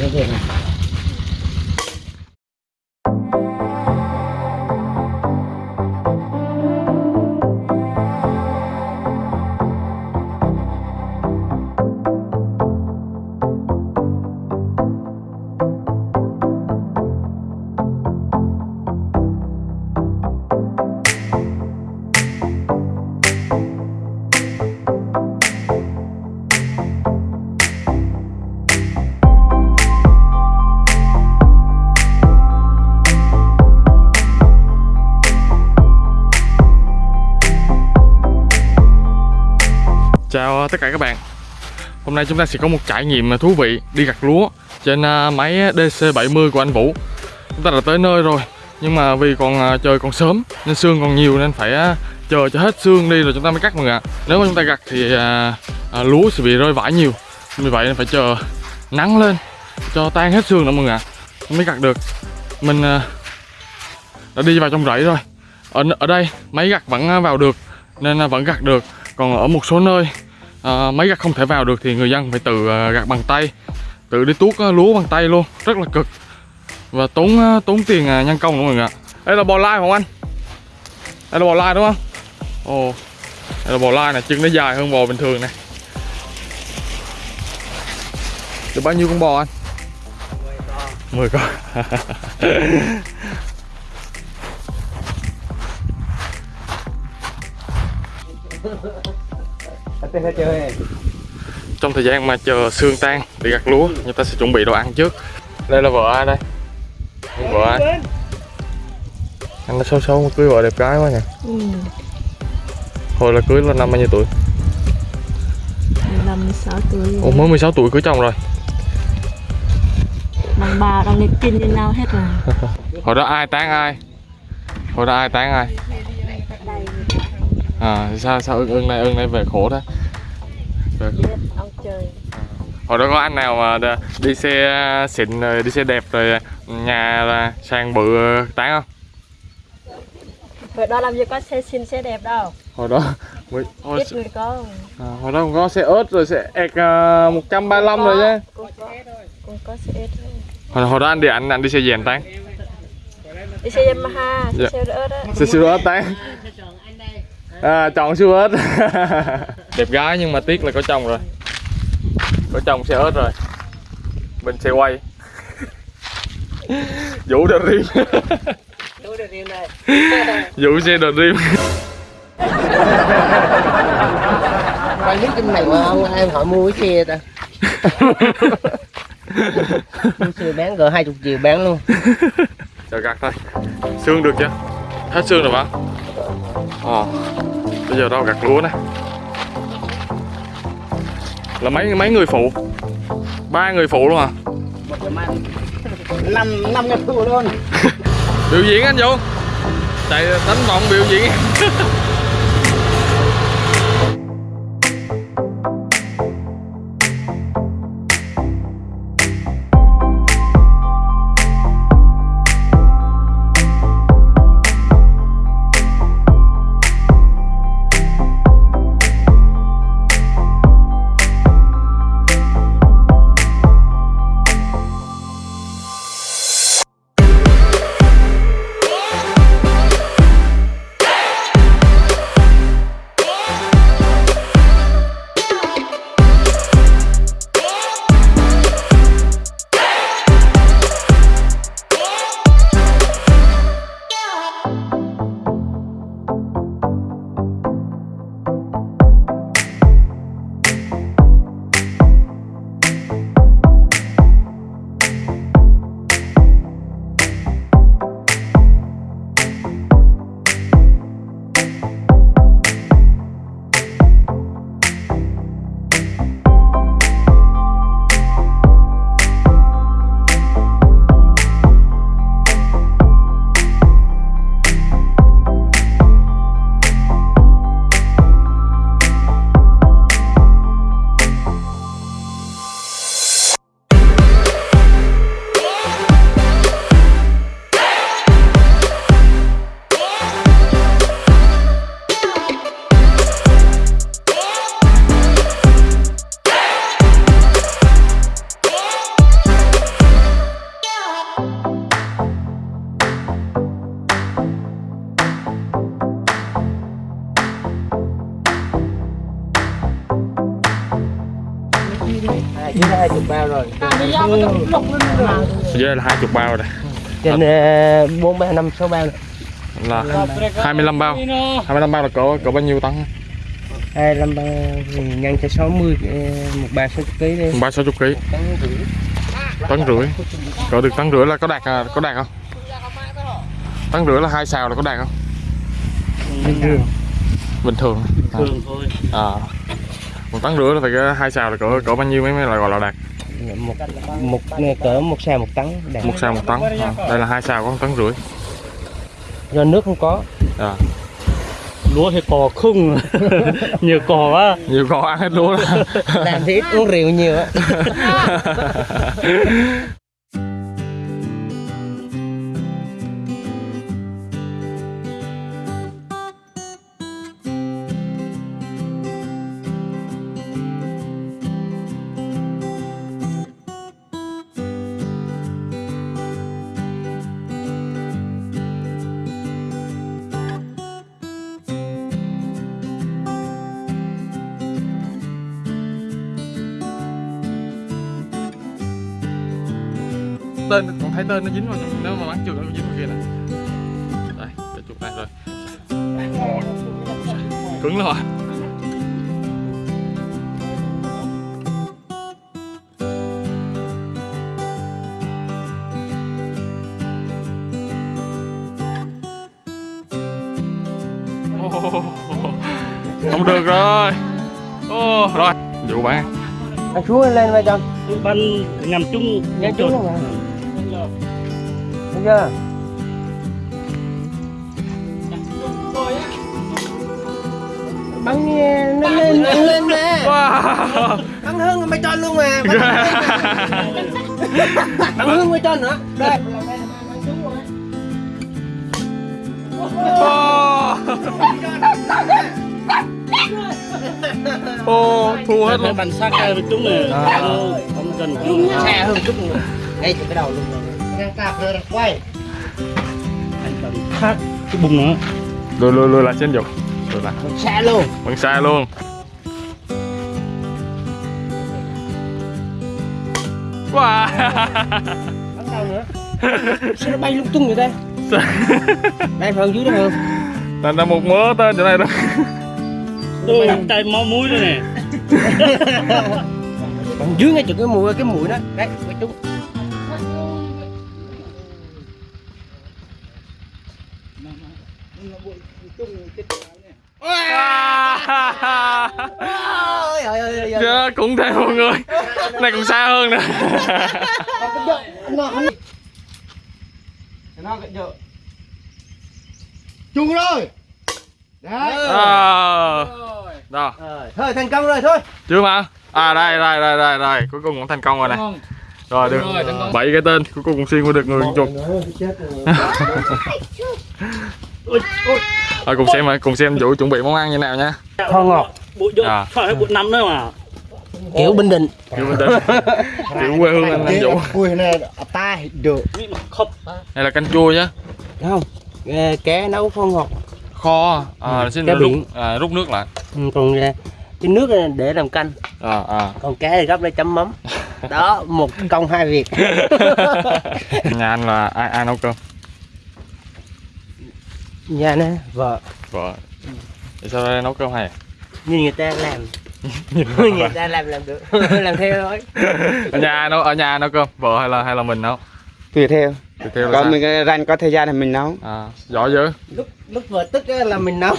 như thế Chào tất cả các bạn. Hôm nay chúng ta sẽ có một trải nghiệm thú vị đi gặt lúa trên à, máy DC70 của anh Vũ. Chúng ta đã tới nơi rồi Nhưng mà vì còn à, trời còn sớm nên xương còn nhiều nên phải à, chờ cho hết xương đi rồi chúng ta mới cắt mọi người ạ. Nếu mà chúng ta gặt thì à, à, lúa sẽ bị rơi vãi nhiều. Vì vậy nên phải chờ nắng lên cho tan hết xương nữa mọi người ạ. Mới gặt được. Mình à, đã đi vào trong rẫy rồi. Ở, ở đây máy gặt vẫn vào được nên vẫn gặt được. Còn ở một số nơi à, máy gặt không thể vào được thì người dân phải tự à, gặt bằng tay. Tự đi tuốt à, lúa bằng tay luôn. Rất là cực. Và tốn à, tốn tiền nhân công nữa mọi người ạ. Đây là bò lai không anh. Đây là bò lai đúng không? Ồ. Đây là bò lai này chân nó dài hơn bò bình thường này. Được bao nhiêu con bò anh? 10 con. Tên là trong thời gian mà chờ xương tan để gặt lúa người ta sẽ chuẩn bị đồ ăn trước. Đây là vợ ai đây? Vợ ai? Anh nó xấu xấu cưới vợ đẹp gái quá nhỉ? Ừ, hồi là cưới là năm bao nhiêu tuổi? 15 16 tuổi Ồ, mới 16 tuổi cưới chồng rồi? Đàn bà đang lên kinh như nhau hết rồi. Hồi đó ai tán ai? Hồi đó ai tán ai? À sao sao ưng ưng này ưng này về khổ thế về Biết ông trời. Hồi đó có anh nào mà đi xe xịn rồi đi xe đẹp rồi nhà là sang bự tán không? Hồi đó làm gì có xe xinh xe đẹp đâu. Hồi đó mới hồi, Ít người có à, hồi đó còn có xe ớt rồi xe ẹc uh, 135 rồi chứ Cũng có Cũng có xe thôi. Hồi, hồi đó anh đi anh anh đi xe dèm tán? Đi xe Yamaha, Dạ. xe xe ớt á. Xe siêu ớt tán. À, chọn siêu ớt đẹp gái nhưng mà tiếc là có chồng rồi. Có chồng xe ớt rồi. Mình xe quay. Vũ đờ rim vũ xe đờ rim Quay clip trong này mà ông em hỏi mua cái xe ta. Mua xe bán cỡ 20 triệu bán luôn. Chờ gặt thôi. Xương được chưa? Hết xương rồi bạn ồ bây giờ đâu gặt lúa nè là mấy mấy người phụ? Ba người phụ luôn à? Năm năm ngàn phụ luôn. Biểu diễn anh vũ. Chạy đánh vọng biểu diễn hai chứ hai chục bao rồi. Dưới là hai chục bao rồi. Trên ờ, bốn ba năm sáu bao nữa. là 25 bao. 25 bao là cỡ cỡ bao nhiêu tấn? hai năm bao thì nhân cho 60 ờ, một ba sáu chục ký đi ba sáu chục ký. Tấn rưỡi. Cỡ được tấn rưỡi là có đạt à, có đạt không? Tấn rưỡi là hai xào là có đạt không? Bình thường. Bình thường. À, thường thôi. À. một tấn rưỡi là phải cái hai xào là cỡ cỡ bao nhiêu mới mới là gọi là đạt? Một một cỡ một xào một tấn đạt. Một xào một tấn à. đây là hai xào có một tấn rưỡi. Do nước không có. À. lúa thì cò khung. Nhiều cò quá. Nhiều con ăn hết lúa làm thì ít uống rượu nhiều á tên còn thấy tên nó dính vào trong- nếu mà bắn trượt nó dính vào kia nè. Đây cái chuột này rồi. Cứng à Ồ, không được rồi. Ồ, rồi vụ bạn anh xuống lên vai chân ban nhằm chung nhanh chút thấy chưa? Bắn nghe, nó lên bắn lên nè. Wow. bắn hơn mày cho luôn mà bắn hơn mày cho nữa. Đây. Ô, thua hết hết luôn. bàn sát cái với chúng này À. không cần xe hơn chút nữa. Ngay từ cái đầu luôn rồi ngang cạp rồi quay anh cần khác cái bùng nữa Lùi lùi lùi lại trên dục Lùi lại xe luôn. Bằng xa luôn. Wow. Bắn đâu nữa? Sao nó bay lung tung vậy đây đây phần dưới đó hơn Thành ra một mớ tên chỗ này đó. Tôi tay máu mũi đây nè. Dưới ngay chỗ cái mũi cái mũi đó. Đấy cái chúng ôi! Dạ, cũng thêm một người. Này còn xa hơn nè chung rồi. Đấy. À, Đó, thôi thành công rồi thôi. Chưa mà. À đây, đây, đây, đây, đây. Cuối cùng cũng thành công rồi này Rồi, được. bảy cái tên Cuối cùng cũng xuyên qua được người chục Rồi, cùng xem cùng xem Vũ chuẩn bị món ăn như nào nha. Kho ngọt. À. bụi năm nữa mà. Kiểu bình định. Kiểu mình tên Kiểu quê hương anh, anh Vũ. cùi này ta được. Đây là canh chua nhá. Không cá nấu kho ngọt. Kho à, xin Cá rút, à, rút nước lại. Ừ, còn ờ, cái nước này để làm canh. À, à. còn cá thì gấp lên chấm mắm đó một công hai việc. Nhà anh là ai, ai nấu cơm? nhà nè vợ. Vợ. Tại sao đây nấu cơm hay? Nhìn người ta làm. Người ta làm làm được. làm. Theo thôi. Ở nhà ai nấu ở nhà nấu cơm? Vợ hay là hay là mình nấu? Tùy theo. Tùy theo còn sao? mình rảnh có thời gian thì mình nấu. À, giỏi dữ. Lúc lúc vợ tức á là mình nấu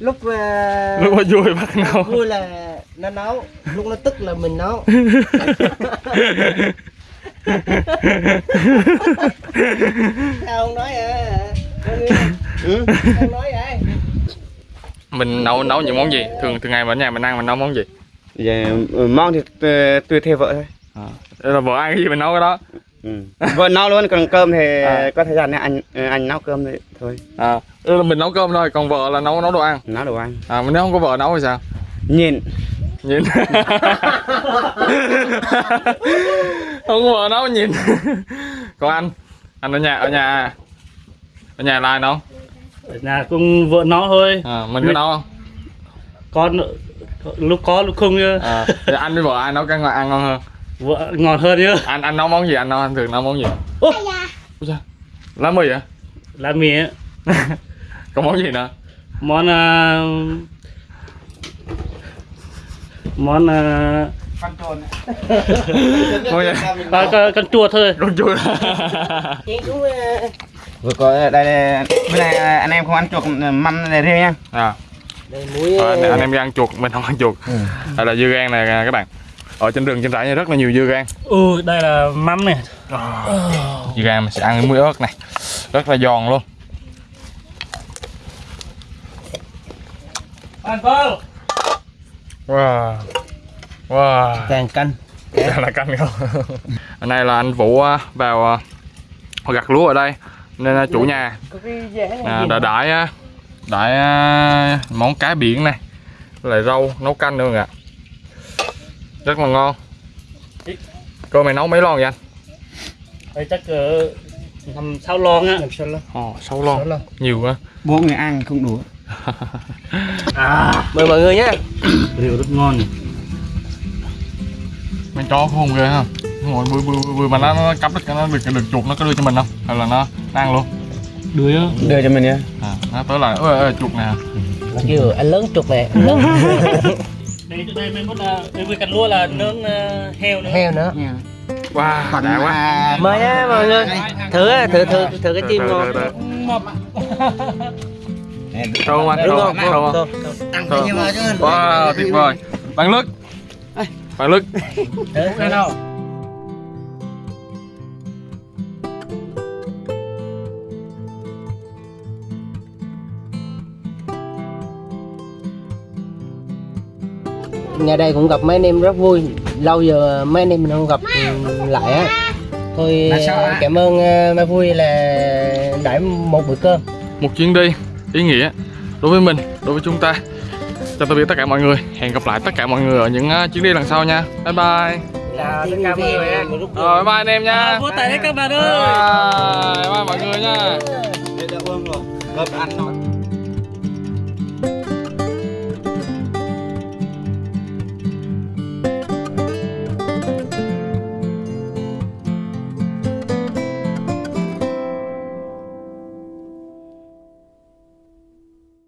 lúc uh, lúc mà vui bắt nấu. vui là nó nấu. Lúc nó tức là mình nấu. Sao không nói à ừ. không nói vậy? Mình nấu nấu những món gì? Thường thường ngày mà ở nhà mình ăn mình nấu món gì? Vậy, ừ, mong thì tùy, tùy theo vợ thôi. À. Đây là vợ ăn cái gì mình nấu cái đó ừ. vợ nấu luôn còn cơm thì À. có thời gian thì anh ừ, anh nấu cơm thì thôi. À là mình nấu cơm thôi còn vợ là nấu nấu đồ ăn? Nấu đồ ăn. À mà nếu không có vợ nấu thì sao? Nhìn. Nhìn. Không có vợ nấu nhìn. Còn anh? Anh ở nhà ở nhà ở nhà là ai nấu? Ở nhà cùng vợ nó thôi. À, mình có nấu không? Con lúc có lúc không à, thì anh với vợ ai nấu cái ngon ăn ngon hơn vợ ngon hơn như anh anh nấu món gì? Anh nấu anh thường nấu món gì? Ủa? Lá mì hả? Lá mì á. Còn món gì nữa? Món à, món à, món gì à, con, con chua thôi. Con chua Chị cũng ờ, vừa có đây đây bên này anh em không ăn chuột mâm này riêng nha. À. Đây muối Ờ, anh, em đi ăn chuột mình không ăn chuột. Đây là dưa gan này các bạn ở trên rừng trên rẫy này rất là nhiều dưa gan. Ừ đây là mắm này dưa gan mình sẽ ăn với muối ớt này. Rất là giòn luôn. Ăn con wow. Wow. Càng canh. Đây là canh không? Hôm nay là anh vũ vào à, gặt lúa ở đây. Nên là chủ nhà có cái dễ này à, đã đãi á, đãi à, món cá biển này. Với lại rau nấu canh nữa ạ rất là ngon. Cơm mày nấu mấy lon vậy anh? Đây chắc cỡ năm sáu lon á. Làm lắm Ồ, sáu lon. Lon. nhiều quá. Bốn người ăn không đủ. À mời mọi người nhé. Rượu rất ngon. Mấy chó khôn ghê ha. Ngồi bươi bươi bươi mà nó, nó cắp được nó được được chuột nó có đưa cho mình không? Hay là nó nó ăn luôn? Đưa á. Đưa cho mình nha. À, nó tới là ơi, ơi chuột nè. Kêu anh lớn nè. anh lớn đây chỗ đây mới có là mới cắt lúa là nướng ờ, heo nữa. Heo nữa. Wow đã quá. mời á mọi người. Thử thử thử thử cái chim ngon từ. thơm anh đúng thơm không thơm Thơm, không wow tuyệt vời. Bạn lức bạn lức thử nhà đây cũng gặp mấy anh em rất vui. Lâu giờ mấy anh em mình không gặp lại á. Thôi cảm ơn ờ, mấy vui là đãi một bữa cơm. Một chuyến đi ý nghĩa đối với mình đối với chúng ta. Chào tạm biệt tất cả mọi người. Hẹn gặp lại tất cả mọi người ở những uh, chuyến đi lần sau nha. Bye bye. Chào tất cả mọi người nha rồi bye anh em nha. Vỗ tay đấy các bạn ơi. Bye bye mọi người nha. Rồi. Gấp ăn nói.